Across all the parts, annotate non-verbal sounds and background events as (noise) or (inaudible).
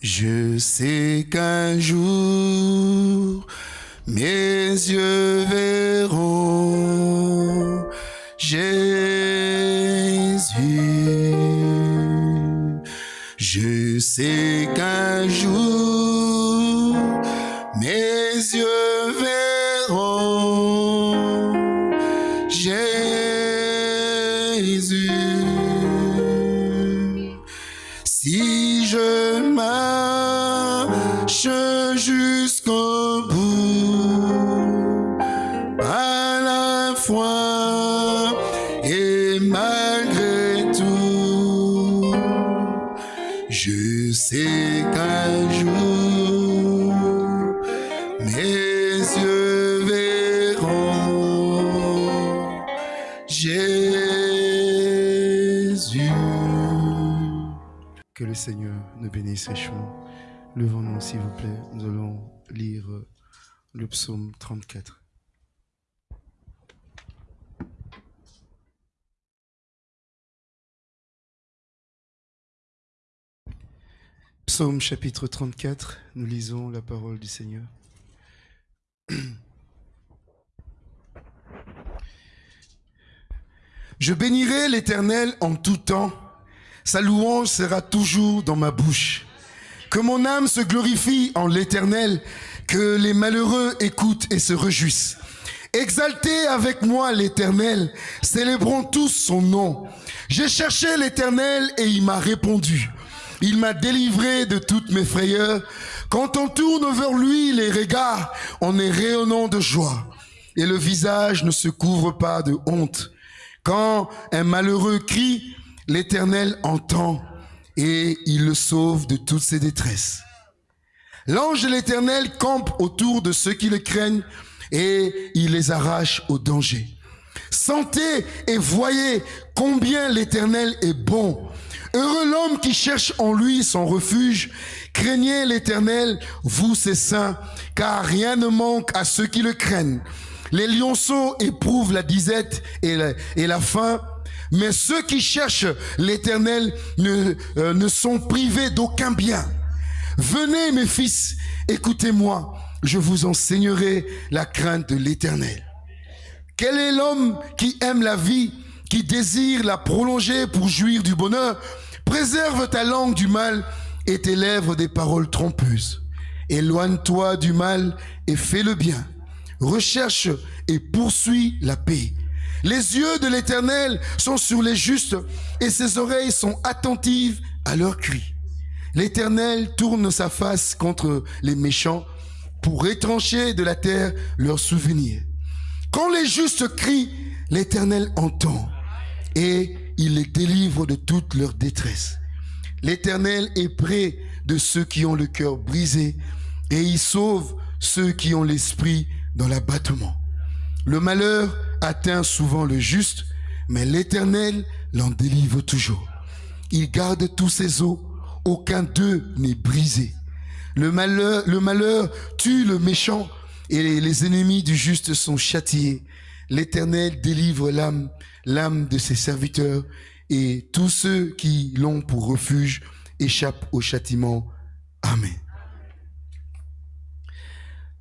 Je sais qu'un jour, mes yeux verront Jésus. Je sais qu'un Que le Seigneur nous bénisse richement. Levons-nous, s'il vous plaît. Nous allons lire euh, le psaume 34. Psaume chapitre 34, nous lisons la parole du Seigneur. (clears throat) Je bénirai l'Éternel en tout temps. Sa louange sera toujours dans ma bouche. Que mon âme se glorifie en l'Éternel, que les malheureux écoutent et se réjouissent. Exaltez avec moi l'Éternel, célébrons tous son nom. J'ai cherché l'Éternel et il m'a répondu. Il m'a délivré de toutes mes frayeurs. Quand on tourne vers lui les regards, on est rayonnant de joie. Et le visage ne se couvre pas de honte. Quand un malheureux crie, l'Éternel entend et il le sauve de toutes ses détresses. L'ange de l'Éternel campe autour de ceux qui le craignent et il les arrache au danger. Sentez et voyez combien l'Éternel est bon. Heureux l'homme qui cherche en lui son refuge. Craignez l'Éternel, vous ses saints, car rien ne manque à ceux qui le craignent. Les lionceaux éprouvent la disette et la, et la faim, mais ceux qui cherchent l'Éternel ne, euh, ne sont privés d'aucun bien. Venez mes fils, écoutez-moi, je vous enseignerai la crainte de l'Éternel. Quel est l'homme qui aime la vie, qui désire la prolonger pour jouir du bonheur? Préserve ta langue du mal et tes lèvres des paroles trompeuses. Éloigne-toi du mal et fais le bien. Recherche et poursuis la paix. Les yeux de l'Éternel sont sur les justes et ses oreilles sont attentives à leurs cris. L'Éternel tourne sa face contre les méchants pour étrancher de la terre leurs souvenirs. Quand les justes crient, l'Éternel entend et il les délivre de toute leur détresse. L'Éternel est près de ceux qui ont le cœur brisé et il sauve ceux qui ont l'esprit dans l'abattement. Le malheur atteint souvent le juste, mais l'Éternel l'en délivre toujours. Il garde tous ses os, aucun d'eux n'est brisé. Le malheur, le malheur tue le méchant et les ennemis du juste sont châtiés. L'Éternel délivre l'âme, l'âme de ses serviteurs et tous ceux qui l'ont pour refuge échappent au châtiment. Amen.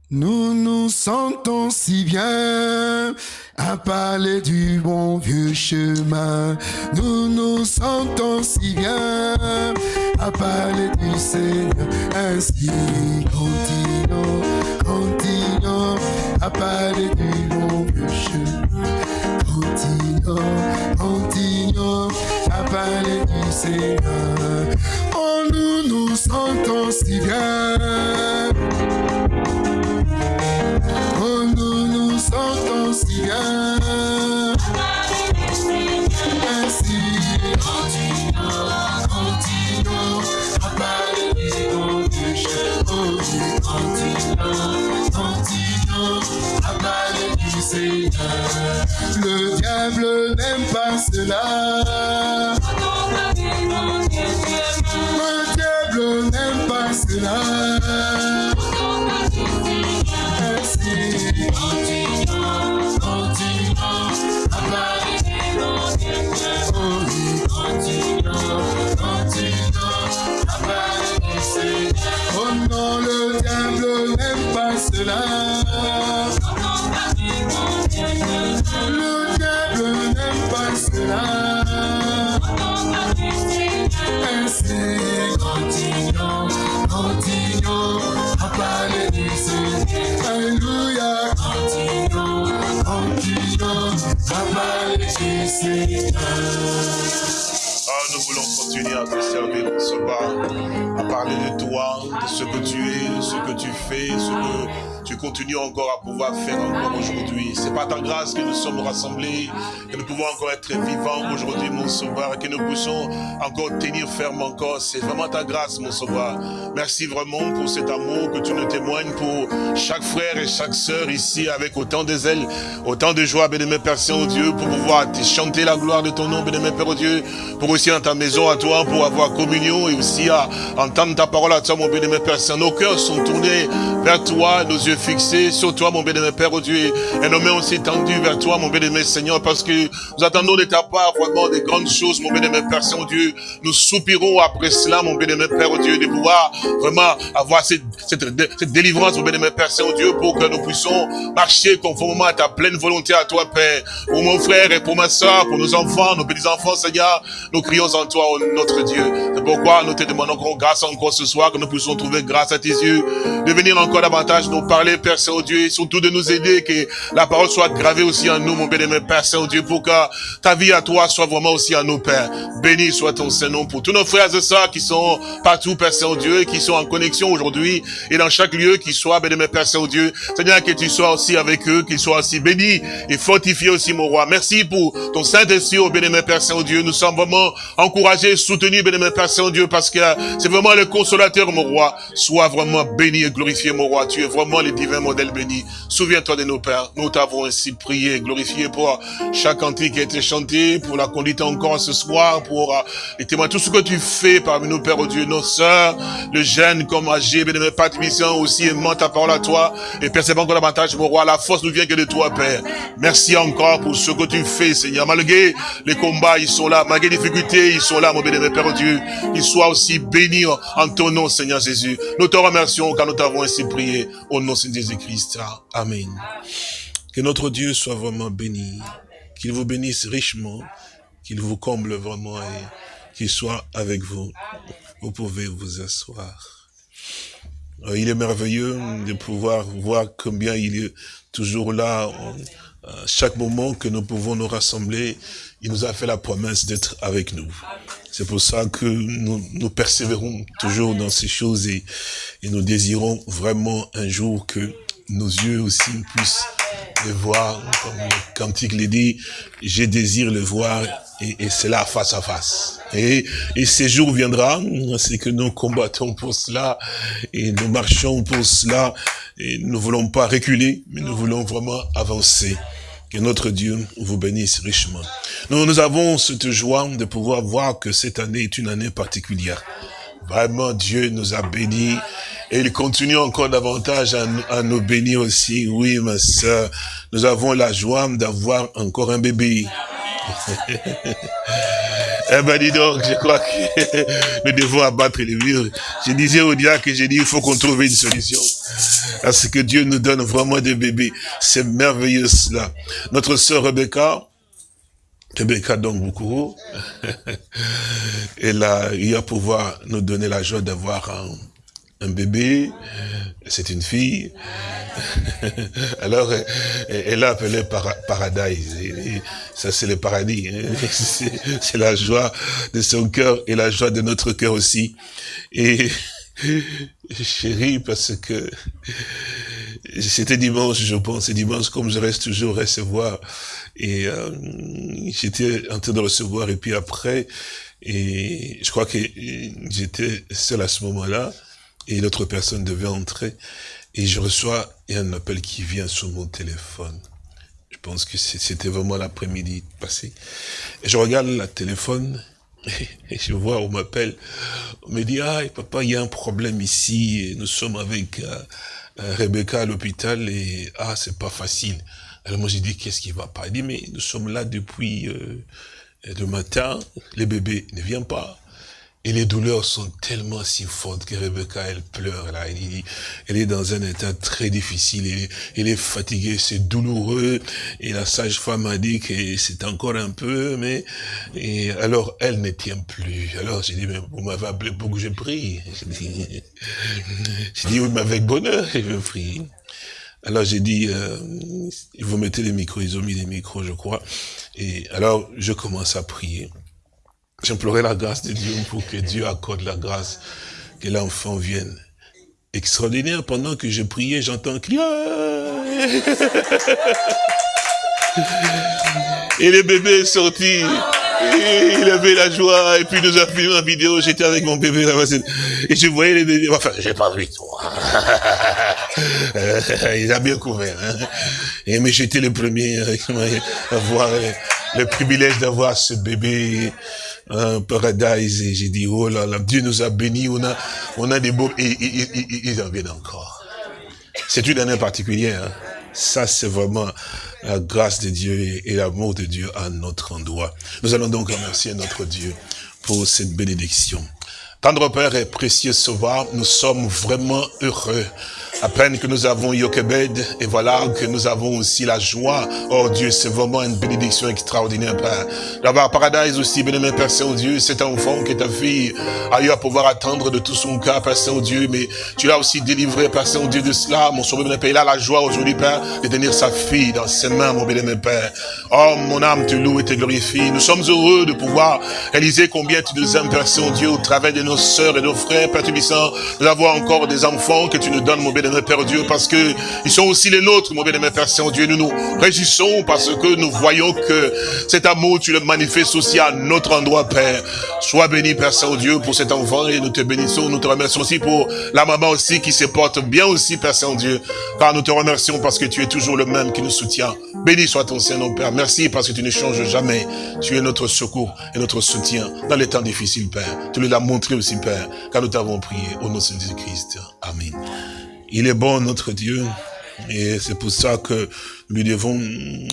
Nous nous sentons si bien à parler du bon vieux chemin. Nous nous sentons si bien à parler du Seigneur. Ainsi, continuons, continuons à parler du bon vieux chemin. Continuons, continuons à parler du Seigneur. Oh, nous nous sentons si bien. Si bien. Ainsi, continuons, continuons à parler. Oh, oui, continuons, continuons à parler du Seigneur. Le diable n'aime pas cela. Le diable n'aime pas cela. Continues encore à pouvoir faire encore aujourd'hui. C'est pas ta grâce que nous sommes rassemblés, que nous pouvons encore être vivants aujourd'hui, mon sauveur, que nous puissions encore tenir ferme encore. C'est vraiment ta grâce, mon sauveur. Merci vraiment pour cet amour que tu nous témoignes pour chaque frère et chaque sœur ici avec autant de zèle, autant de joie, bénémoine Père Saint-Dieu, pour pouvoir te chanter la gloire de ton nom, bénémoine Père Dieu, pour aussi dans ta maison à toi, pour avoir communion et aussi à entendre ta parole à toi, mon bénémoine Père Saint. Nos cœurs sont tournés vers toi, nos yeux fixé sur toi, mon bénémoine Père, oh Dieu, et nos mains aussi tendues vers toi, mon bénémoine Seigneur, parce que nous attendons de ta part vraiment des grandes choses, mon bénémoine Père Saint, oh Dieu. Nous soupirons après cela, mon bénémoine Père, oh Dieu, de pouvoir vraiment avoir cette, cette, cette délivrance, mon bénémoine Père Saint, oh Dieu, pour que nous puissions marcher conformément à ta pleine volonté à toi, Père. Pour mon frère et pour ma soeur, pour nos enfants, nos petits-enfants, Seigneur, nous crions en toi, notre Dieu. C'est pourquoi nous te demandons grâce encore ce soir, que nous puissions trouver grâce à tes yeux, de venir encore davantage nous parler Père Saint-Dieu, et surtout de nous aider, que la parole soit gravée aussi en nous, mon bénémoine Père Saint-Dieu, pour que ta vie à toi soit vraiment aussi en nous, Père. Béni soit ton Saint-Nom pour tous nos frères et sœurs qui sont partout, Père Saint-Dieu, qui sont en connexion aujourd'hui, et dans chaque lieu, qui soit, bénémoine Père Saint-Dieu. Seigneur, que tu sois aussi avec eux, qu'ils soient aussi bénis et fortifiés aussi, mon roi. Merci pour ton Saint-Esprit, au bénémoine Père Saint-Dieu. Nous sommes vraiment encouragés, soutenus, bénémoine Père Saint-Dieu, parce que c'est vraiment le consolateur, mon roi. Sois vraiment béni et glorifié, mon roi. Tu es vraiment le divin modèle béni. Souviens-toi de nos pères. Nous ainsi prié, glorifié pour chaque cantique qui a été chanté, pour la conduite encore ce soir, pour euh, les témoins, tout ce que tu fais parmi nous, Père, Dieu, nos sœurs, le jeune comme âgé, bénémoine mission aussi aimant ta parole à toi, et percevant encore davantage, mon roi, la force nous vient que de toi, Père. Merci encore pour ce que tu fais, Seigneur. Malgré les combats, ils sont là, malgré les difficultés, ils sont là, mon bénémoine Père, Dieu. Ils soient aussi bénis en ton nom, Seigneur Jésus. Nous te remercions car nous t'avons ainsi prié au nom de Jésus-Christ. Amen. Que notre Dieu soit vraiment béni, qu'il vous bénisse richement, qu'il vous comble vraiment et qu'il soit avec vous. Vous pouvez vous asseoir. Euh, il est merveilleux de pouvoir voir combien il est toujours là, à chaque moment que nous pouvons nous rassembler, il nous a fait la promesse d'être avec nous. C'est pour ça que nous, persévérons toujours dans ces choses et nous désirons vraiment un jour que nos yeux aussi puissent le voir, comme le cantique le dit, je désire le voir, et, et c'est là face à face. Et, et ce jour viendra, c'est que nous combattons pour cela, et nous marchons pour cela, et nous voulons pas reculer, mais nous voulons vraiment avancer. Que notre Dieu vous bénisse richement. Nous, nous avons cette joie de pouvoir voir que cette année est une année particulière. Vraiment, Dieu nous a bénis et il continue encore davantage à, nous bénir aussi. Oui, ma soeur, nous avons la joie d'avoir encore un bébé. (laughs) eh ben dis donc, je crois que (laughs) nous devons abattre les murs. Je disais au diable que j'ai dit, il faut qu'on trouve une solution. Parce que Dieu nous donne vraiment des bébés. C'est merveilleux cela. Notre sœur Rebecca, Rebecca donc beaucoup, elle a eu à pouvoir nous donner la joie d'avoir un, bébé, c'est une fille. (laughs) Alors, elle a appelé Paradise. ça, c'est le paradis. Hein. (laughs) C'est la joie de son cœur et la joie de notre cœur aussi. Et (laughs) chérie, parce que c'était dimanche, je pense, et dimanche, comme je reste toujours recevoir et euh, j'étais en train de recevoir, et puis après, et je crois que j'étais seul à ce moment-là, et l'autre personne devait entrer, et je reçois un appel qui vient sur mon téléphone. Je pense que c'était vraiment l'après-midi passé. Et je regarde le téléphone, (laughs) et je vois, on m'appelle, on me dit, ah, papa, il y a un problème ici, nous sommes avec euh, Rebecca à l'hôpital, et ah, c'est pas facile. Alors moi j'ai dit, qu'est-ce qui va pas? Il dit, mais nous sommes là depuis euh, le matin, le bébé ne vient pas. Et les douleurs sont tellement si fortes que Rebecca, elle pleure là. Elle, est dans un état très difficile. Elle, est fatiguée, c'est douloureux. Et la sage-femme a dit que c'est encore un peu, mais... Et alors, elle ne tient plus. Alors, j'ai dit, mais vous m'avez appelé pour que je prie. (laughs) J'ai dit, oui, mais avec bonheur, je prie. Alors j'ai dit, euh, vous mettez les micros, ils ont mis les micros, je crois. Et alors, je commence à prier. J'implorais la grâce de Dieu pour que Dieu accorde la grâce, que l'enfant vienne. Extraordinaire, pendant que je priais, j'entends crier. (laughs) Et le bébé est sorti. il avait la joie, et puis nous a filmé en vidéo, j'étais avec mon bébé là-bas, et je voyais les bébés, enfin, j'ai pas vu toi. (laughs) (laughs) il a bien couvert, hein. Mais j'étais le premier à avoir le privilège d'avoir ce bébé un paradise et j'ai dit, oh là là, Dieu nous a bénis, on a, on a des beaux, et, ils en viennent encore. C'est une année particulière, hein. Ça, c'est vraiment la grâce de Dieu et l'amour de Dieu à notre endroit. Nous allons donc remercier notre Dieu pour cette bénédiction. Tendre Père et précieux Sauveur, nous sommes vraiment heureux à peine que nous avons Yokebed, et voilà que nous avons aussi la joie. Oh Dieu, c'est vraiment une bénédiction extraordinaire, Père. D'avoir Paradise aussi, bénémoine Père Saint-Dieu, cet enfant que ta fille a eu à pouvoir attendre de tout son cœur, Père Saint-Dieu, mais tu l'as aussi délivré, Père Saint-Dieu, de cela. Mon sauveur, Père, il a la joie aujourd'hui, Père, de tenir sa fille dans ses mains, mon bénémoine Père. Oh, mon âme te loue et te glorifie. Nous sommes heureux de pouvoir réaliser combien tu nous aimes, Père Saint-Dieu, au travers de nos sœurs et nos frères, Père Tubissant, nous avons encore des enfants que tu nous donnes, mon bénémoine Père Dieu, parce que ils sont aussi les nôtres, mon bien-aimé Père Saint-Dieu. Nous nous réjouissons parce que nous voyons que cet amour, tu le manifestes aussi à notre endroit, Père. Sois béni, Père Saint-Dieu, pour cet enfant et nous te bénissons. Nous te remercions aussi pour la maman aussi qui se porte bien aussi, Père Saint-Dieu. Car nous te remercions parce que tu es toujours le même qui nous soutient. Béni soit ton Saint-Nom, Père. Merci parce que tu ne changes jamais. Tu es notre secours et notre soutien dans les temps difficiles, Père. Tu l'as montré aussi, Père, car nous t'avons prié au nom de Jésus-Christ. Amen. Il est bon, notre Dieu. Et c'est pour ça que nous devons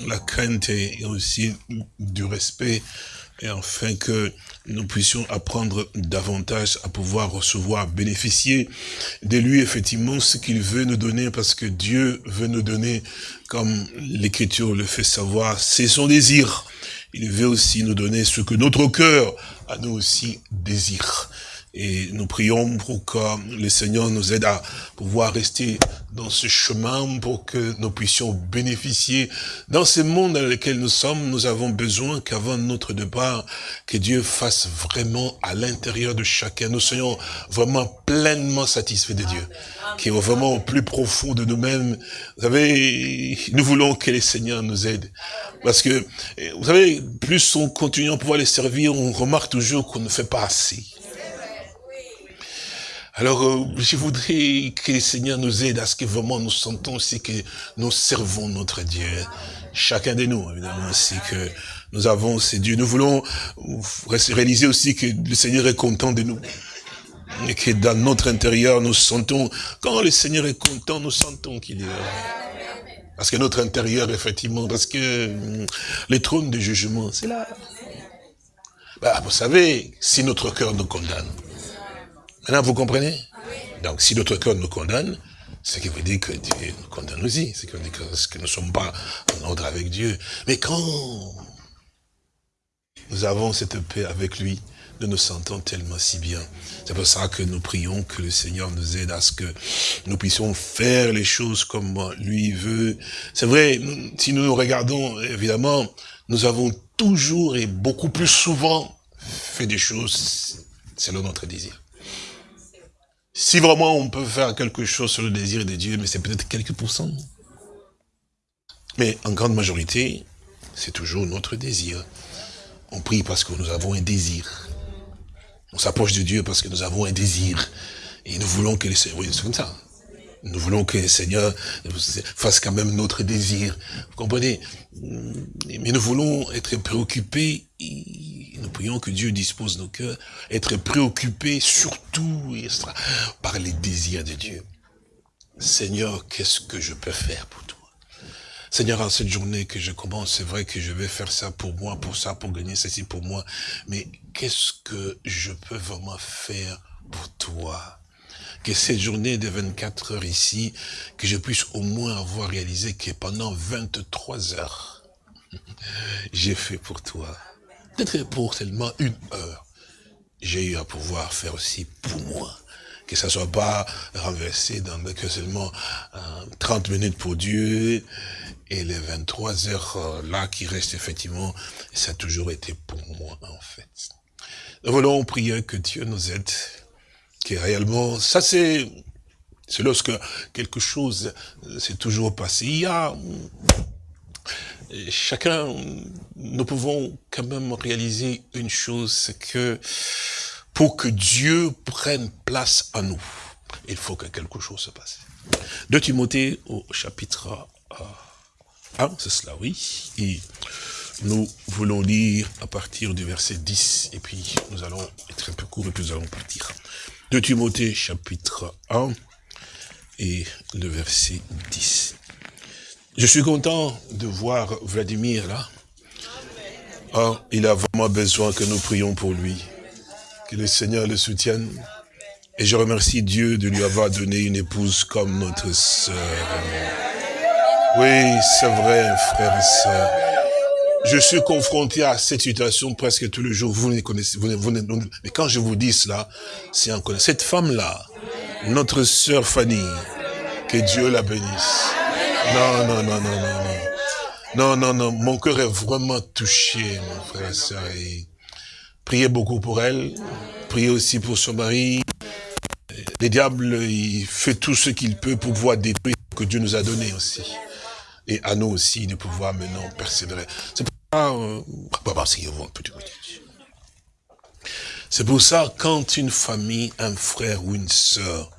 la crainte et aussi du respect, et afin que nous puissions apprendre davantage à pouvoir recevoir, bénéficier de lui, effectivement, ce qu'il veut nous donner, parce que Dieu veut nous donner, comme l'Écriture le fait savoir, c'est son désir. Il veut aussi nous donner ce que notre cœur a nous aussi désire. Et nous prions pour que le Seigneur nous aide à pouvoir rester dans ce chemin pour que nous puissions bénéficier. Dans ce monde dans lequel nous sommes, nous avons besoin qu'avant notre départ, que Dieu fasse vraiment à l'intérieur de chacun, nous soyons vraiment pleinement satisfaits de Dieu. Qui est vraiment au plus profond de nous-mêmes. Vous savez, nous voulons que le Seigneur nous aide. Parce que, vous savez, plus on continue à pouvoir les servir, on remarque toujours qu'on ne fait pas assez. Alors, euh, je voudrais que le Seigneur nous aide à ce que vraiment nous sentons aussi que nous servons notre Dieu. Chacun de nous, évidemment, c'est que nous avons ces dieux. Nous voulons réaliser aussi que le Seigneur est content de nous. Et que dans notre intérieur, nous sentons, quand le Seigneur est content, nous sentons qu'il est. Parce que notre intérieur, effectivement, parce que hum, les trônes de jugement, c'est là. Bah, vous savez, si notre cœur nous condamne, Maintenant, vous comprenez? Donc, si notre cœur nous condamne, c'est qui veut dire que Dieu nous condamne aussi. C'est dire que, nous ne sommes pas en ordre avec Dieu. Mais quand nous avons cette paix avec lui, nous nous sentons tellement si bien. C'est pour ça que nous prions que le Seigneur nous aide à ce que nous puissions faire les choses comme lui veut. C'est vrai, si nous nous regardons, évidemment, nous avons toujours et beaucoup plus souvent fait des choses selon notre désir. Si vraiment on peut faire quelque chose sur le désir de Dieu, mais c'est peut-être quelques pourcents. Mais en grande majorité, c'est toujours notre désir. On prie parce que nous avons un désir. On s'approche de Dieu parce que nous avons un désir. Et nous voulons que le Seigneur, oui, comme ça. Nous voulons que le Seigneur fasse quand même notre désir. Vous comprenez? Mais nous voulons être préoccupés nous prions que Dieu dispose nos cœurs, être préoccupés surtout par les désirs de Dieu. Seigneur, qu'est-ce que je peux faire pour toi? Seigneur, en cette journée que je commence, c'est vrai que je vais faire ça pour moi, pour ça, pour gagner ceci pour moi. Mais qu'est-ce que je peux vraiment faire pour toi? Que cette journée de 24 heures ici, que je puisse au moins avoir réalisé que pendant 23 heures, (laughs) j'ai fait pour toi. Peut-être pour seulement une heure, j'ai eu à pouvoir faire aussi pour moi. Que ça soit pas renversé dans que seulement 30 euh, minutes pour Dieu et les 23 heures euh, là qui restent effectivement, ça a toujours été pour moi en fait. Nous voulons prier que Dieu nous aide qui réellement, ça c'est, c'est lorsque quelque chose s'est toujours passé. Il y a, chacun, nous pouvons quand même réaliser une chose, c'est que pour que Dieu prenne place à nous, il faut que quelque chose se passe. De Timothée au chapitre 1, c'est cela, oui. Et nous voulons lire à partir du verset 10, et puis nous allons être un peu court et puis nous allons partir. De Timothée chapitre 1 et le verset 10. Je suis content de voir Vladimir là. Oh, il a vraiment besoin que nous prions pour lui. Que le Seigneur le soutienne. Et je remercie Dieu de lui avoir donné une épouse comme notre sœur. Oui, c'est vrai, frère et sœur. Je suis confronté à cette situation presque tous les jours. Vous ne connaissez, vous vous mais quand je vous dis cela, c'est encore cette femme-là, notre sœur Fanny, que Dieu la bénisse. Non, non, non, non, non, non. Non, non, non, mon cœur est vraiment touché, mon frère et soeur. priez beaucoup pour elle. Priez aussi pour son mari. Le diable, il fait tout ce qu'il peut pour pouvoir détruire ce que Dieu nous a donné aussi. Et à nous aussi de pouvoir maintenant persévérer. C'est euh, c'est pour ça, quand une famille, un frère ou une sœur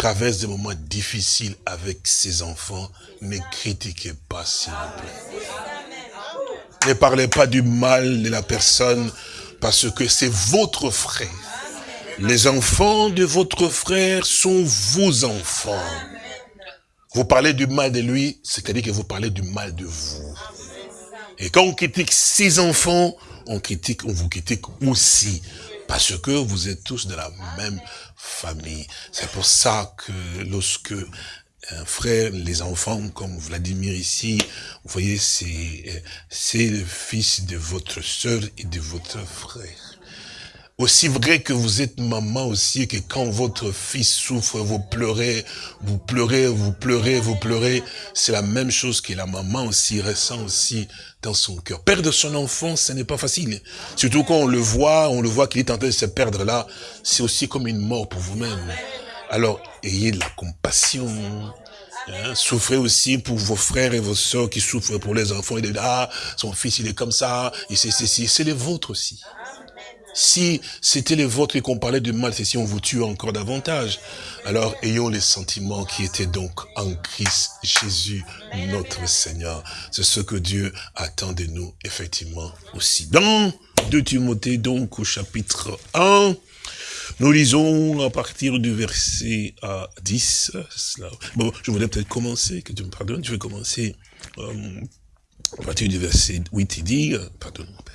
traverse des moments difficiles avec ses enfants, ne critiquez pas, s'il vous plaît. Ne parlez pas du mal de la personne, parce que c'est votre frère. Les enfants de votre frère sont vos enfants. Vous parlez du mal de lui, c'est-à-dire que vous parlez du mal de vous. Et quand on critique ses enfants, on critique, on vous critique aussi. Parce que vous êtes tous de la même famille. C'est pour ça que lorsque un frère, les enfants comme Vladimir ici, vous voyez, c'est le fils de votre soeur et de votre frère. Aussi vrai que vous êtes maman aussi, que quand votre fils souffre, vous pleurez, vous pleurez, vous pleurez, vous pleurez. C'est la même chose que la maman aussi ressent aussi dans son cœur. Perdre son enfant, ce n'est pas facile. Surtout quand on le voit, on le voit qu'il est en train de se perdre là. C'est aussi comme une mort pour vous-même. Alors, ayez de la compassion. Hein. souffrez aussi pour vos frères et vos sœurs qui souffrent pour les enfants. Et ah, son fils, il est comme ça. Et c'est, c'est les vôtres aussi. Si c'était les vôtres qu'on parlait de mal, c'est si on vous tue encore davantage. Alors ayons les sentiments qui étaient donc en Christ Jésus, notre Seigneur. C'est ce que Dieu attend de nous, effectivement, aussi. Dans 2 Timothée, donc, au chapitre 1, nous lisons à partir du verset 10. Bon, je voulais peut-être commencer, que tu me pardonnes, je vais commencer euh, à partir du verset 8, il dit, euh, pardon mon Père,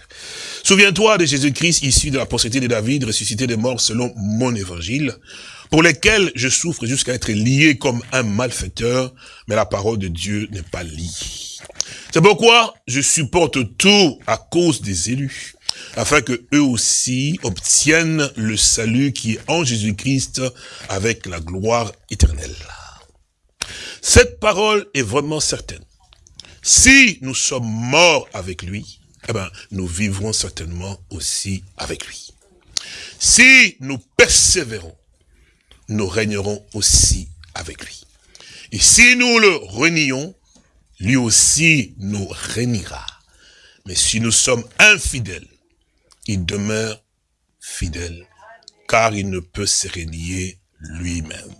Souviens-toi de Jésus-Christ issu de la postérité de David, ressuscité des morts selon mon évangile, pour lesquels je souffre jusqu'à être lié comme un malfaiteur, mais la parole de Dieu n'est pas liée. C'est pourquoi je supporte tout à cause des élus, afin que eux aussi obtiennent le salut qui est en Jésus-Christ avec la gloire éternelle. Cette parole est vraiment certaine. Si nous sommes morts avec lui, eh ben, nous vivrons certainement aussi avec lui. Si nous persévérons, nous régnerons aussi avec lui. Et si nous le renions, lui aussi nous régnera. Mais si nous sommes infidèles, il demeure fidèle, car il ne peut se régner lui-même.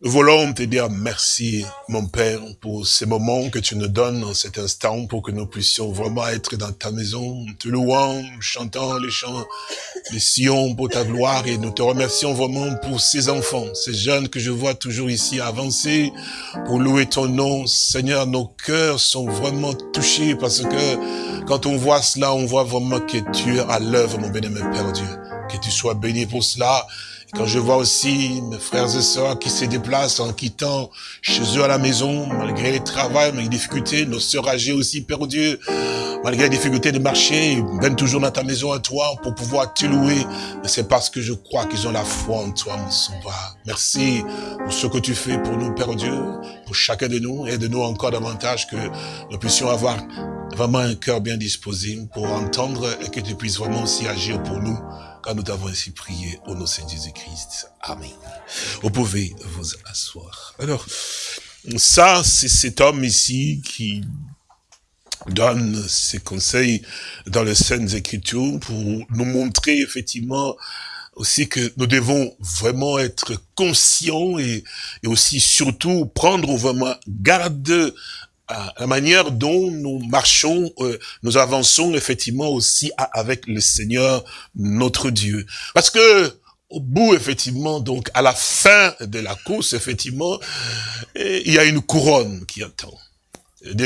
Nous voulons te dire merci, mon Père, pour ces moments que tu nous donnes en cet instant pour que nous puissions vraiment être dans ta maison, te louant, chantant les chants les Sion pour ta gloire et nous te remercions vraiment pour ces enfants, ces jeunes que je vois toujours ici avancer pour louer ton nom. Seigneur, nos cœurs sont vraiment touchés parce que quand on voit cela, on voit vraiment que tu es à l'œuvre, mon béni, mon Père Dieu. Que tu sois béni pour cela quand je vois aussi mes frères et sœurs qui se déplacent en quittant chez eux à la maison, malgré les travaux, malgré les difficultés, nos sœurs âgées aussi, Père Dieu, malgré les difficultés de marcher, viennent toujours dans ta maison à toi pour pouvoir te louer. C'est parce que je crois qu'ils ont la foi en toi, mon sauveur. Merci pour ce que tu fais pour nous, Père Dieu, pour chacun de nous, et de nous encore davantage que nous puissions avoir vraiment un cœur bien disposé pour entendre et que tu puisses vraiment aussi agir pour nous quand nous t'avons ainsi prié au nom de Jésus-Christ. Amen. Vous pouvez vous asseoir. Alors, ça, c'est cet homme ici qui donne ses conseils dans les Saintes Écritures pour nous montrer effectivement aussi que nous devons vraiment être conscients et aussi surtout prendre vraiment garde la manière dont nous marchons, euh, nous avançons effectivement aussi avec le Seigneur, notre Dieu. Parce que au bout, effectivement, donc à la fin de la course, effectivement, eh, il y a une couronne qui attend.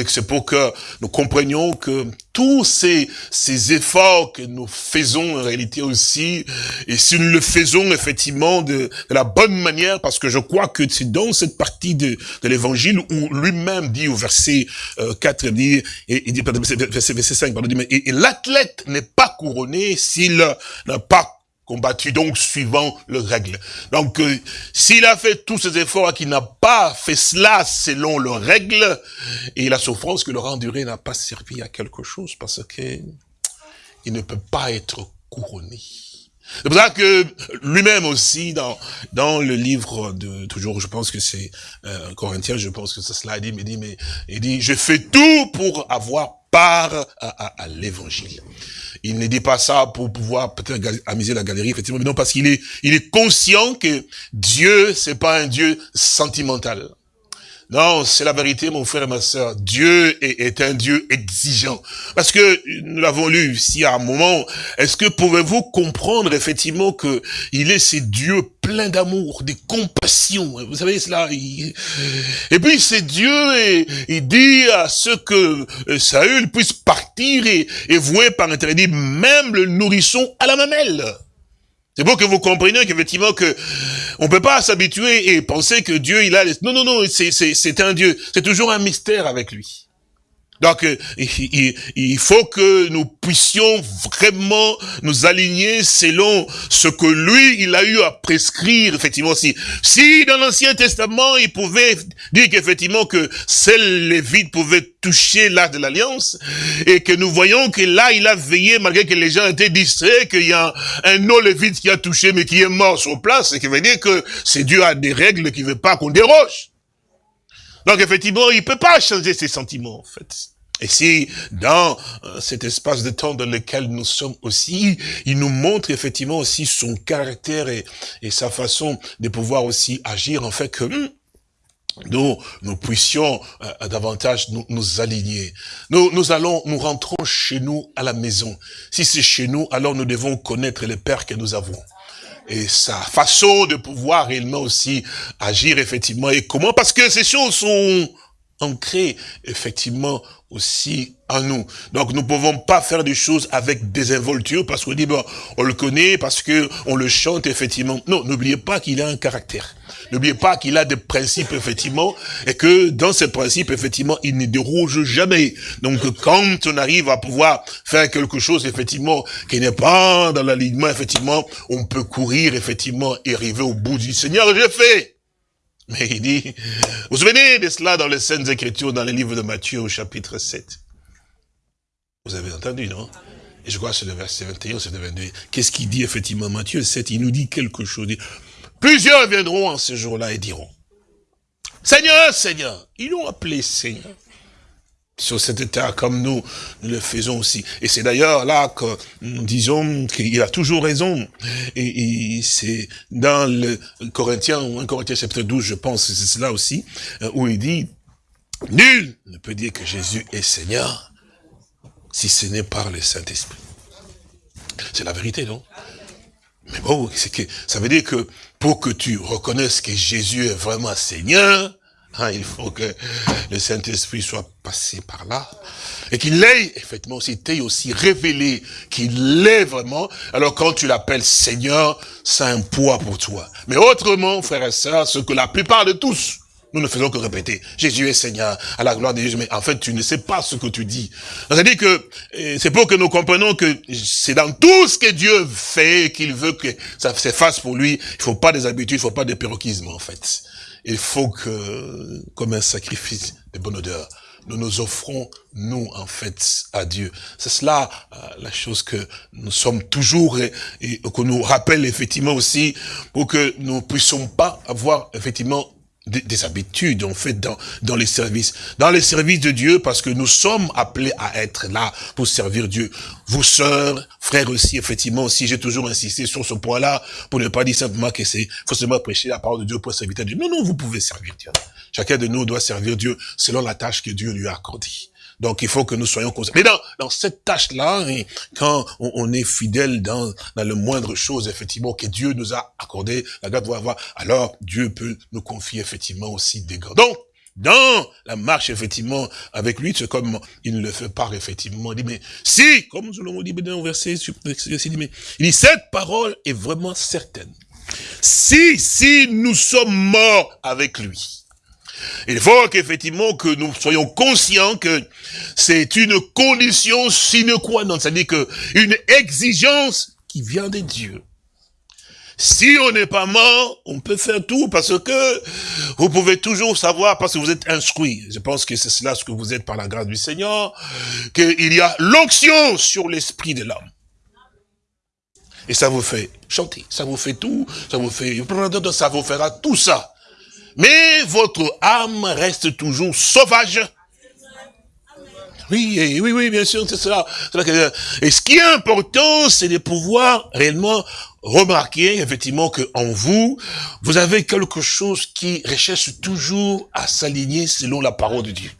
C'est pour que nous comprenions que tous ces, ces efforts que nous faisons en réalité aussi, et si nous le faisons effectivement de, la bonne manière, parce que je crois que c'est dans cette partie de, de l'évangile où lui-même dit au verset 4, euh, il dit, et, il dit verset, verset 5, pardon, et, et l'athlète n'est pas couronné s'il n'a pas combattu donc suivant le règle. Donc, euh, s'il a fait tous ces efforts et qu'il n'a pas fait cela selon le règle, et la souffrance que le enduré n'a pas servi à quelque chose parce que il ne peut pas être couronné. C'est pour ça que lui-même aussi, dans, dans le livre de, toujours, je pense que c'est euh, Corinthien, je pense que c'est cela, dit, mais, dit, mais, il dit, je fais tout pour avoir part à, l'évangile. Il ne dit pas ça pour pouvoir peut-être amuser la galerie, effectivement, mais non, parce qu'il est, il est conscient que Dieu, c'est pas un Dieu sentimental. Non, c'est la vérité, mon frère et ma soeur. Dieu est, un Dieu exigeant. Parce que nous l'avons lu ici à un moment. Est-ce que pouvez-vous comprendre effectivement que il est ce Dieu plein d'amour, de compassion. Vous savez cela. Et puis c'est Dieu et il dit à ceux que euh, Saül puisse partir et, et vouer par interdit même le nourrisson à la mamelle. C'est pour que vous compreniez qu'effectivement que on peut pas s'habituer et penser que Dieu il a les... non non non c'est c'est un Dieu c'est toujours un mystère avec lui. Donc, euh, il, faut que nous puissions vraiment nous aligner selon ce que lui, il a eu à prescrire, effectivement. Si, si dans l'Ancien Testament, il pouvait dire qu'effectivement que seuls les vides pouvaient toucher l'arc de l'Alliance, et que nous voyons que là, il a veillé, malgré que les gens étaient distraits, qu'il y a un vide qui a touché, mais qui est mort sur place, et qui veut dire que c'est Dieu a des règles qui veut pas qu'on déroge. Donc effectivement, il peut pas changer ses sentiments, en fait. Et si dans euh, cet espace de temps dans lequel nous sommes aussi, il nous montre effectivement aussi son caractère et, sa façon de pouvoir aussi agir, en fait que hmm, nous, nous puissions euh, davantage nous, nous, aligner. Nous, nous allons, nous rentrons chez nous à la maison. Si c'est chez nous, alors nous devons connaître le Père que nous avons et sa façon de pouvoir réellement aussi agir effectivement et comment? Parce que ces choses sont ancrées effectivement aussi en nous. Donc nous ne pouvons pas faire des choses avec désinvolture parce qu'on dit, bon, on le connaît, parce que on le chante, effectivement. Non, n'oubliez pas qu'il a un caractère. N'oubliez pas qu'il a des principes, effectivement, et que dans ces principes, effectivement, il ne déroge jamais. Donc quand on arrive à pouvoir faire quelque chose, effectivement, qui n'est pas dans l'alignement, effectivement, on peut courir, effectivement, et arriver au bout du Seigneur, j'ai fait. Mais il dit, vous vous souvenez de cela dans les Saintes Écritures, dans le livre de Matthieu au chapitre 7 Vous avez entendu, non? Et je crois que c'est le verset 21, c'est le 22. Qu'est-ce qu'il dit effectivement? Matthieu 7 Il nous dit quelque chose. Plusieurs viendront en ce jour-là et diront, Seigneur, Seigneur, ils l'ont appelé Seigneur. Sur cette terre comme nous, nous le faisons aussi. Et c'est d'ailleurs là que nous disons qu'il a toujours raison. Et, c'est dans le Corinthiens, 1 Corinthiens chapitre 12, je pense, c'est cela aussi, euh, où il dit, nul ne peut dire que Jésus est Seigneur si ce n'est par le Saint-Esprit. C'est la vérité, non? Mais bon, c'est que ça veut dire que pour que tu reconnaisses que Jésus est vraiment Seigneur, il faut que le Saint-Esprit soit passé par là. Et qu'il l'ait, effectivement, aussi, aussi révélé qu'il l'est vraiment. Alors quand tu l'appelles Seigneur, c'est un poids pour toi. Mais autrement, frères et sœurs, ce que la plupart de tous, nous ne faisons que répéter, Jésus est Seigneur, à la gloire de Jésus, mais en fait, tu ne sais pas ce que tu dis. C'est-à-dire que, eh, c'est pour que nous comprenions que c'est dans tout ce que Dieu fait qu'il veut que ça s'efface pour lui. Il faut pas des habitudes, il faut pas des péroquismes, en fait il faut que, comme un sacrifice de bonne odeur, nous nous offrons, nous, en fait, à Dieu. C'est cela euh, la chose que nous sommes toujours et, et qu'on nous rappelle effectivement aussi pour que nous puissions pas avoir effectivement des, habitudes, en fait, dans, dans les services. Dans les services de Dieu, parce que nous sommes appelés à être là pour servir Dieu. Vous, sœurs, frères aussi, effectivement, aussi, j'ai toujours insisté sur ce point-là, pour ne pas dire simplement que c'est forcément prêcher la parole de Dieu pour servir Dieu. Non, non, vous pouvez servir Dieu. Chacun de nous doit servir Dieu selon la tâche que Dieu lui a accordée. Donc il faut que nous soyons conscients. Mais dans, dans cette tâche-là, quand on, est fidèle dans, dans le moindre chose, effectivement, que Dieu nous a accordé, la grâce doit avoir, alors Dieu peut nous confier effectivement aussi des grâces. Donc, dans la marche, effectivement, avec lui, c'est comme il ne le fait pas, effectivement. Il dit, mais si, comme nous l'avons dit dans le verset, il dit, cette parole est vraiment certaine. Si, si nous sommes morts avec lui, il faut qu'effectivement que nous soyons conscients que c'est une condition sine qua non, c'est-à-dire que une exigence qui vient de Dieu. Si on n'est pas mort, on peut faire tout parce que vous pouvez toujours savoir, parce que vous êtes instruit. Je pense que c'est cela ce que vous êtes par la grâce du Seigneur, qu'il y a l'onction sur l'esprit de l'homme. Et ça vous fait chanter, ça vous fait tout, ça vous fait, ça vous fera tout ça. Mais votre âme reste toujours sauvage. Oui, oui, oui, bien sûr, c'est cela. Et ce qui est important, c'est de pouvoir réellement remarquer, effectivement, que en vous, vous avez quelque chose qui recherche toujours à s'aligner selon la parole de Dieu.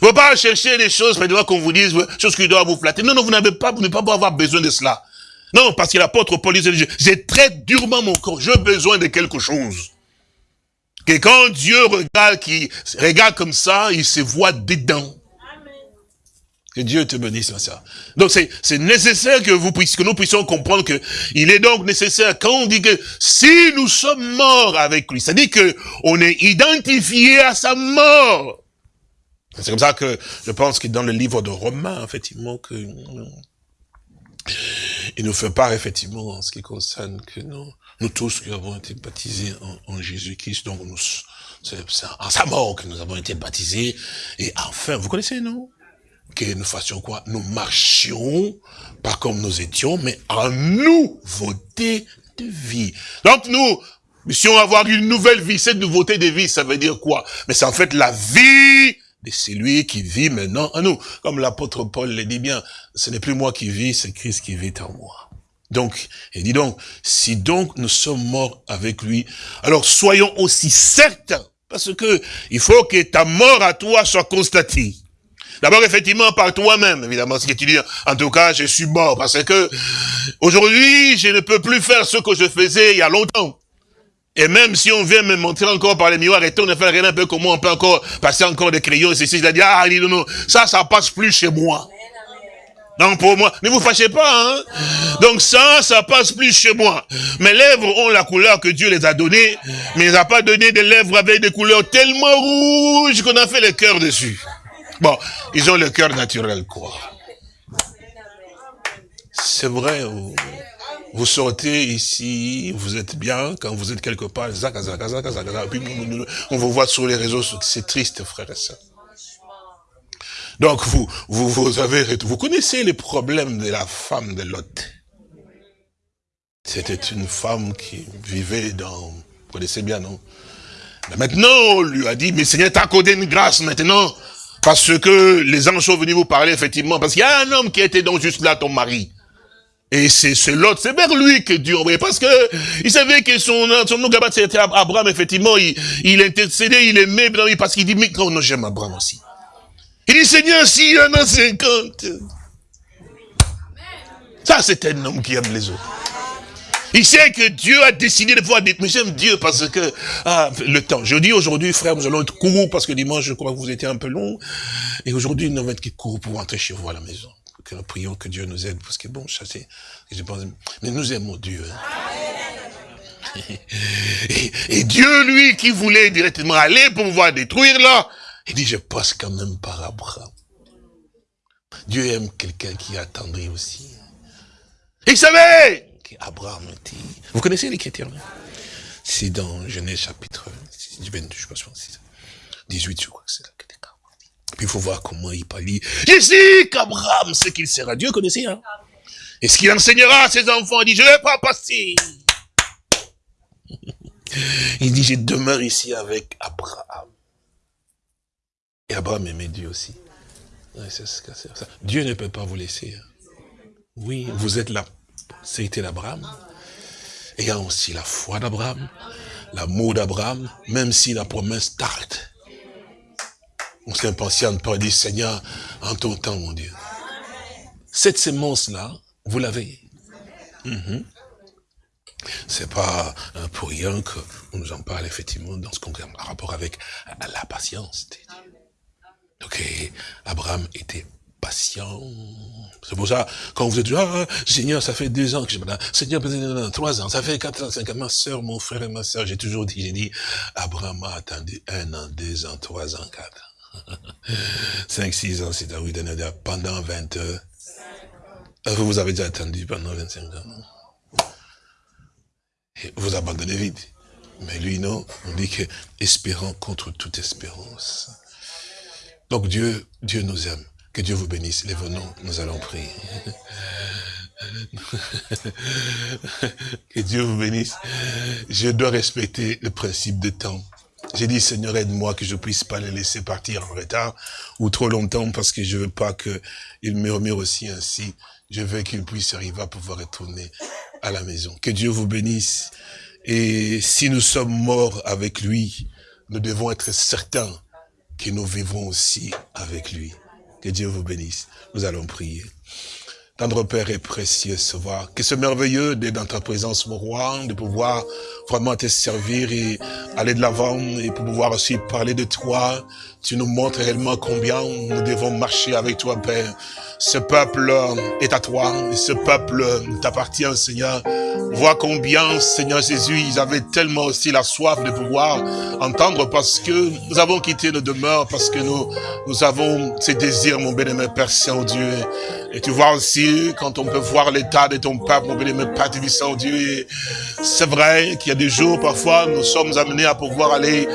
Vous ne pas chercher des choses, qu'on vous dise, choses qui doivent vous flatter. Non, non, vous n'avez pas, vous n'avez pas avoir besoin de cela. Non, parce que l'apôtre Paul disait, j'ai très durement mon corps, j'ai besoin de quelque chose. Que quand Dieu regarde, qui regarde comme ça, il se voit dedans. Que Dieu te bénisse dans ça. Donc c'est nécessaire que vous puissiez, que nous puissions comprendre que il est donc nécessaire quand on dit que si nous sommes morts avec lui, c'est-à-dire que on est identifié à sa mort. C'est comme ça que je pense que dans le livre de Romains, effectivement, que il nous fait part effectivement en ce qui concerne que nous, nous tous qui avons été baptisés en, Jésus-Christ, donc nous, c'est en sa mort que nous avons été baptisés. Et enfin, vous connaissez, non? Que nous fassions quoi? Nous marchions, pas comme nous étions, mais en nouveauté de vie. Donc nous, puissions avoir une nouvelle vie. Cette nouveauté de vie, ça veut dire quoi? Mais c'est en fait la vie de celui qui vit maintenant en nous. Comme l'apôtre Paul le dit bien, ce n'est plus moi qui vis, c'est Christ qui vit en moi. Donc, il donc, si donc nous sommes morts avec lui, alors soyons aussi certains, parce que il faut que ta mort à toi soit constatée. D'abord, effectivement, par toi-même, évidemment, ce que tu dis, en tout cas, je suis mort, parce que aujourd'hui, je ne peux plus faire ce que je faisais il y a longtemps. Et même si on vient me montrer encore par les miroirs, et on ne fait rien un peu comme moi, on peut encore passer encore des crayons, et ceci, je dis, ah, non, non, ça, ça passe plus chez moi. Non, pour moi, ne vous fâchez pas, hein. Donc ça, ça passe plus chez moi. Mes lèvres ont la couleur que Dieu les a données, mais il n'a pas donné des lèvres avec des couleurs tellement rouges qu'on a fait le cœur dessus. Bon, ils ont le cœur naturel, quoi. C'est vrai, vous sortez ici, vous êtes bien, quand vous êtes quelque part, on vous voit sur les réseaux, c'est triste, frère et soeur. Donc vous, vous, vous avez, vous connaissez les problèmes de la femme de Lot. C'était une femme qui vivait dans, vous connaissez bien, non? Mais maintenant, on lui a dit, mais Seigneur t'a accordé une grâce maintenant. Parce que les anges sont venus vous parler, effectivement, parce qu'il y a un homme qui était donc juste là, ton mari. Et c'est l'autre, c'est vers lui que Dieu envoyait. Parce que il savait que son, son nom là c'était Abraham, effectivement, il, il intercédait, il aimait, parce qu'il dit, mais non, j'aime Abraham aussi. Il dit, Seigneur, s'il y en a 50. Ça, c'est un homme qui aime les autres. Il sait que Dieu a décidé de voir des... Mais j'aime Dieu parce que... Ah, le temps. Je dis aujourd'hui, frère, nous allons être courts parce que dimanche, je crois que vous étiez un peu long. Et aujourd'hui, nous allons être courts pour rentrer chez vous à la maison. Que nous prions que Dieu nous aide. Parce que bon, ça c'est... Mais nous aimons Dieu. Hein. (laughs) Et, et, Dieu, lui, qui voulait directement aller pour pouvoir détruire là, il dit, je passe quand même par Abraham. Dieu aime quelqu'un qui attendrit aussi. Il savait qu'Abraham était... Vous connaissez l'écriture C'est dans Genèse chapitre 22, je pense, 18, je crois que c'est là. Puis il faut voir comment il parle. Je sais qu'Abraham ce qu'il sera. Dieu connaissait, hein? Et ce qu'il enseignera à ses enfants, il dit, je ne vais pas passer. (laughs) Il dit, je demeure ici avec Abraham. Et Abraham aimait Dieu aussi. Dieu ne peut pas vous laisser. Hein. Oui, vous êtes là c'était l'Abraham, ayant aussi la foi d'Abraham, l'amour d'Abraham, même si la promesse tarde. On s'impatiente pas dit, Seigneur, en ton temps, mon Dieu. Cette sémence-là, vous l'avez. Mhm. C'est pas pour rien qu'on nous en parle effectivement dans ce qu'on a rapport avec la patience. Donc Abraham était patient. C'est pour ça, quand vous êtes ah, Seigneur, ça fait deux ans que je me Seigneur, trois ans, ça fait quatre ans, cinq ans, ma soeur, mon frère et ma soeur, j'ai toujours dit, j'ai dit, Abraham a attendu un an, deux ans, trois ans, quatre ans. (laughs) Cinq, six ans, c'est à vous pendant vingt heures. Vous avez déjà attendu pendant 25 ans. Vous abandonnez vite. Mais lui, non, on dit que espérant contre toute espérance. Donc Dieu, Dieu nous aime. Que Dieu vous bénisse. Les venons, nous allons prier. que Dieu vous bénisse. Je dois respecter le principe de temps. J'ai dit, Seigneur, aide-moi que je puisse pas les laisser partir en retard ou trop longtemps parce que je veux pas qu'ils murmurent aussi ainsi. Je veux qu'ils puissent arriver à pouvoir retourner à la maison. Que Dieu vous bénisse. Et si nous sommes morts avec lui, nous devons être certains que nous vivrons aussi avec lui. Que Dieu vous bénisse. Nous allons prier. Tendre Père et précieux Sauveur, que ce merveilleux d'être dans ta présence, mon roi, de pouvoir vraiment te servir et aller de l'avant et pour pouvoir aussi parler de toi. Tu nous montres réellement combien nous devons marcher avec toi, Père. Ce peuple est à toi et ce peuple t'appartient, Seigneur. Vois combien, Seigneur Jésus, ils avaient tellement aussi la soif de pouvoir entendre parce que nous avons quitté nos demeures, parce que nous, nous avons ces désirs, mon bénémoine Père Saint-Dieu. Et tu vois aussi, quand on peut voir l'état de ton peuple, mon bénémoine Père Saint-Dieu, c'est vrai qu'il y a des jours, parfois, nous sommes amenés à pouvoir aller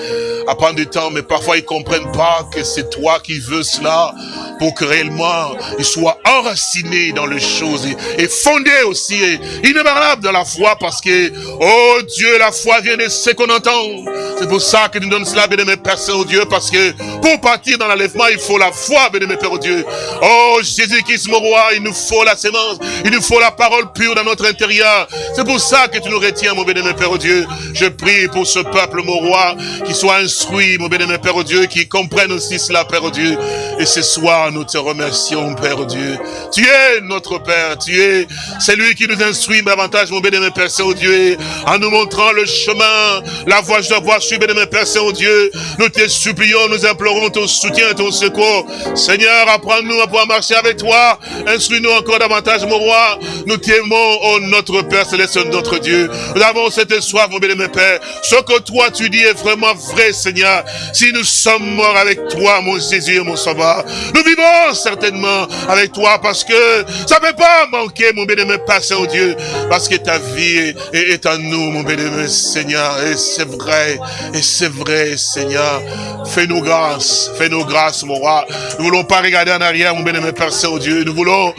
à prendre du temps, mais parfois ils comprennent pas que c'est toi qui veux cela pour que réellement ils soient enracinés dans les choses et, fondés aussi et inébranlables dans la foi parce que, oh Dieu, la foi vient de ce qu'on entend. C'est pour ça que nous donnons cela, bien-aimé Père Saint-Dieu, parce que pour partir dans l'enlèvement, il faut la foi, bien-aimé Père Dieu. Oh Jésus-Christ, mon roi, il nous faut la sémence, il nous faut la parole pure dans notre intérieur. C'est pour ça que tu nous retiens, mon bien-aimé Père Dieu. Je prie pour ce peuple, mon roi, qui soit instruit, mon bien-aimé Père Dieu, qui comprenne aussi cela, Père Dieu. Et ce soir, nous te remercions, Père Dieu. Tu es notre Père, tu es celui qui nous instruit davantage, mon bénémoine Père Saint-Dieu, en nous montrant le chemin, la voie je dois voir, suis bénémoine Père Saint-Dieu. Nous te supplions, nous implorons ton soutien, ton secours. Seigneur, apprends-nous à pouvoir marcher avec toi. Instruis-nous encore davantage, mon roi. Nous t'aimons, oh notre Père Céleste, notre Dieu. Nous avons cette soif, mon bénémoine Père. Ce que toi tu dis est vraiment vrai, Seigneur. Si nous sommes morts avec toi, mon Jésus, mon Sauveur, nous vivons certainement avec toi parce que ça ne peut pas manquer, mon bien-aimé Père Saint-Dieu, parce que ta vie est, en nous, mon bien-aimé Seigneur, et c'est vrai, et c'est vrai, Seigneur. Fais-nous grâce, fais-nous grâce, mon roi. Nous voulons pas regarder en arrière, mon bien-aimé Père Saint-Dieu, nous voulons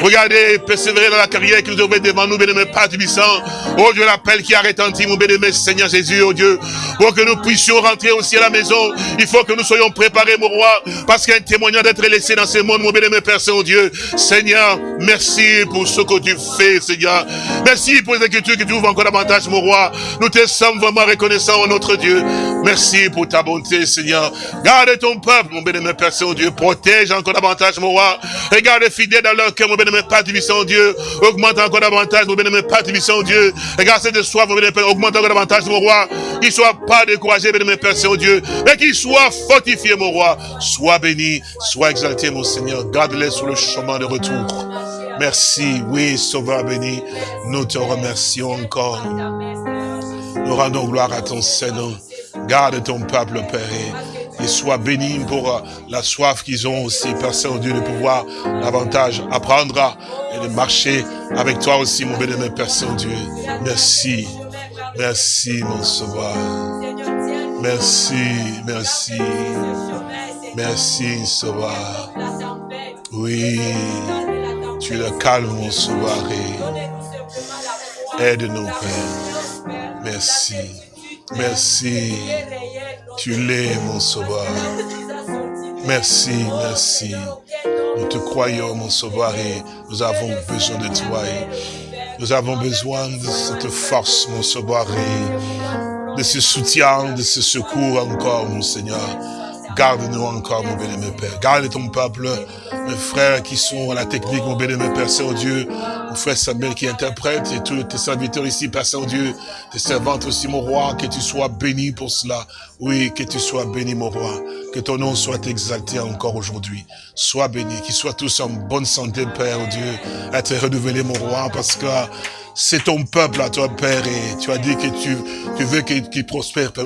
Regardez, persévérer dans la carrière que nous devons devant nous, bien-aimé Père Tubissant. Oh Dieu, l'appel qui a retenti, mon bien-aimé Seigneur Jésus, oh Dieu. Pour que nous puissions rentrer aussi à la maison, il faut que nous soyons préparés, mon roi, parce qu'il y a un témoignage d'être dans ce monde, mon bien-aimé Père Saint-Dieu. Seigneur, merci pour ce que tu fais, Seigneur. Merci pour les écritures que tu ouvres encore davantage, mon roi. Nous te sommes vraiment reconnaissants, notre Dieu. Merci pour ta bonté, Seigneur. Garde ton peuple, mon bien-aimé Père Saint-Dieu. Protège encore davantage, mon roi. Regarde fidèle dans leur cœur, mon bien-aimé Père Dieu. Augmente encore davantage, mon bien-aimé Père Dieu. Regarde cette soif, mon bien-aimé Père. Augmente encore davantage, mon roi. Qu'il soit pas découragé, bien-aimé Père Saint-Dieu. Mais qu'il soit fortifié, mon roi. Sois béni, sois exalté, mon Seigneur. Garde-les sur le chemin de retour. Merci, oui, Sauveur béni. Nous te remercions encore. Nous rendons gloire à ton Seigneur. Garde ton peuple, Père, et sois béni pour euh, la soif qu'ils ont aussi, Père Saint-Dieu, de pouvoir davantage apprendre et de marcher avec toi aussi, mon béni, Père Saint-Dieu. Merci, merci, mon Sauveur. Merci, merci, merci, Sauveur. Oui, tu es le calme, mon Sauveur, aide-nous, Père. Merci. Merci. Tu l'es, mon sauveur. Merci, merci. Nous te croyons, mon sauveur, et nous avons besoin de toi. nous avons besoin de cette force, mon sauveur, et de ce soutien, de ce secours encore, mon Seigneur. Garde-nous encore, mon bénémoine Père. Garde ton peuple, mes frères qui sont à la technique, mon bénémoine Père Saint-Dieu. Frère Samuel qui interprète et tous tes serviteurs ici, Père Saint-Dieu. Tes servantes aussi, mon roi. Que tu sois béni pour cela. Oui, que tu sois béni, mon roi. Que ton nom soit exalté encore aujourd'hui. Sois béni. Qu'ils soient tous en bonne santé, Père Dieu. Être renouvelé, mon roi, parce que c'est ton peuple à toi, Père, et tu as dit que tu, tu veux qu'il prospère, Père,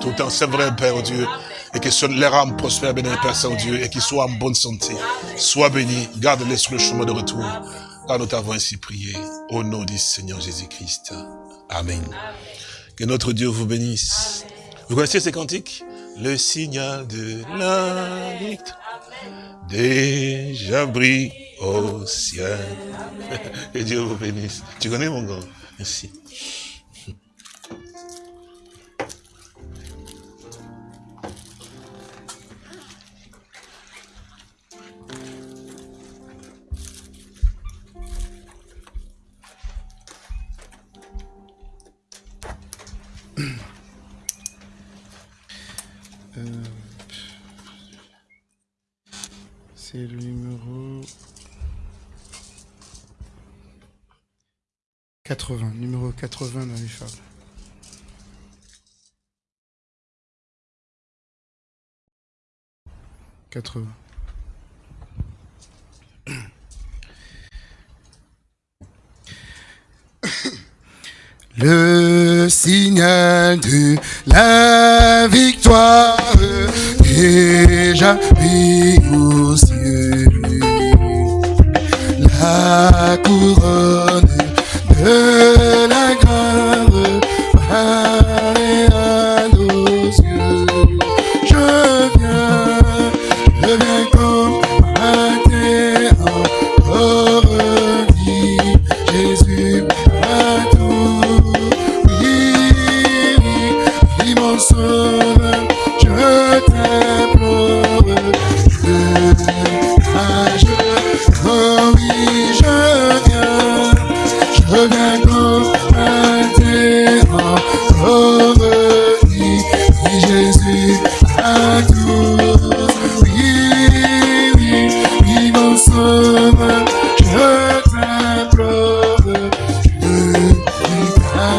tout le temps. C'est vrai, Père Dieu et que leur âme prospère, béni Père Saint-Dieu, et qu'ils soient en bonne santé. Sois béni, garde-les sur le chemin de retour, car nous t'avons ainsi prié, au nom du Seigneur Jésus-Christ. Amen. Que notre Dieu vous bénisse. Vous connaissez ces cantiques? Le signal de la victoire déjà brille au ciel. (laughs) Que Dieu vous bénisse. Tu connais mon grand? Merci. C'est le numéro 80, numéro 80 dans les fables. Quatre-vingts. (coughs) Le signal de la victoire déjà pris aux cieux. La couronne de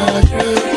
Roger.